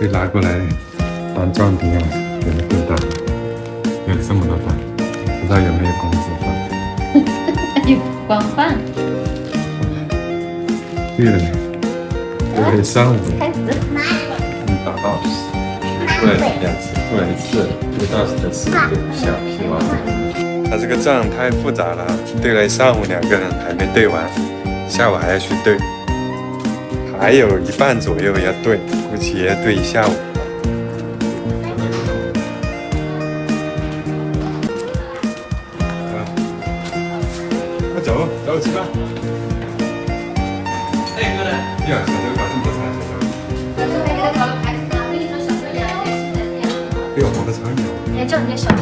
被拉过来当壮丁了，有了更大，有这么多饭，不知道有没有工资发？有光饭。对了，对了，上午开始。你打到突然两次，突然一次，不到时的事就不想希望。他这个账太复杂了，对了上午两个人还没对完，下午还要去对，还有一半左右要对，估计也要对一下午。快走，走吃饭。哎，哥呢？呀，小周搞这么多菜，小周。还给他搞了排骨汤，我跟你的小周。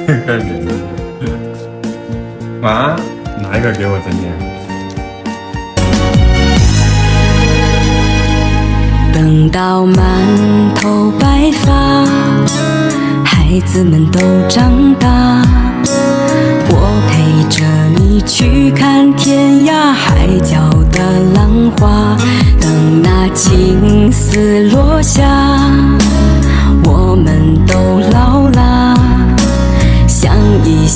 出来出来。看脸。妈，拿一个给我整点。等到满头白发，孩子们都长大，我陪着你去看天涯海角的浪花。等那青丝落下，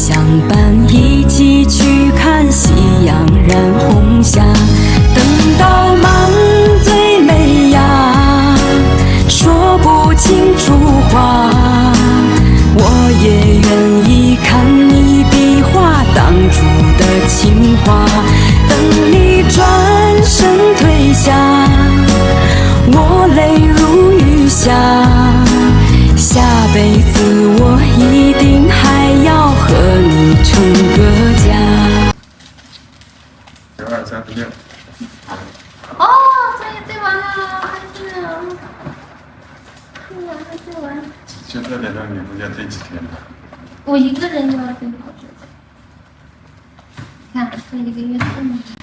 相伴，一起去看夕阳染红霞。等到满嘴美呀，说不清楚话，我也愿意看你比划当初的情话。等你转身退下，我泪如雨下，下辈子我一定成个家。九二三十六。哦，作业对完了，开心啊。对完了，对完了。就这两张礼物要对几天？我一个人就要对好久。看，这一个月这么多。